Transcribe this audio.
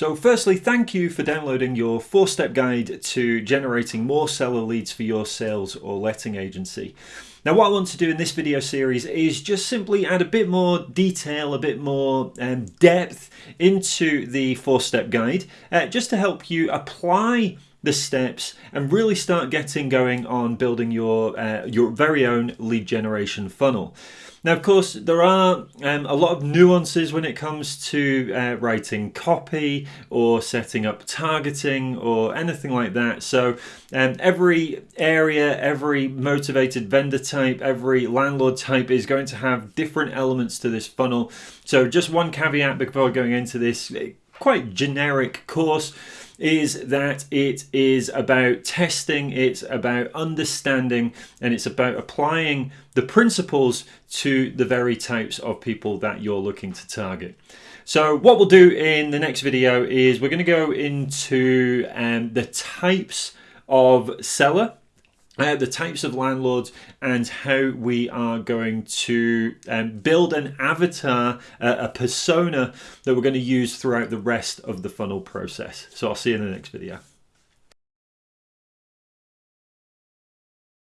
So firstly, thank you for downloading your four-step guide to generating more seller leads for your sales or letting agency. Now what I want to do in this video series is just simply add a bit more detail, a bit more um, depth into the four-step guide, uh, just to help you apply the steps and really start getting going on building your uh, your very own lead generation funnel. Now, of course, there are um, a lot of nuances when it comes to uh, writing copy or setting up targeting or anything like that. So um, every area, every motivated vendor type, every landlord type is going to have different elements to this funnel. So just one caveat before going into this quite generic course is that it is about testing, it's about understanding, and it's about applying the principles to the very types of people that you're looking to target. So what we'll do in the next video is we're going to go into um, the types of seller uh, the types of landlords and how we are going to um, build an avatar, uh, a persona that we're going to use throughout the rest of the funnel process. So I'll see you in the next video.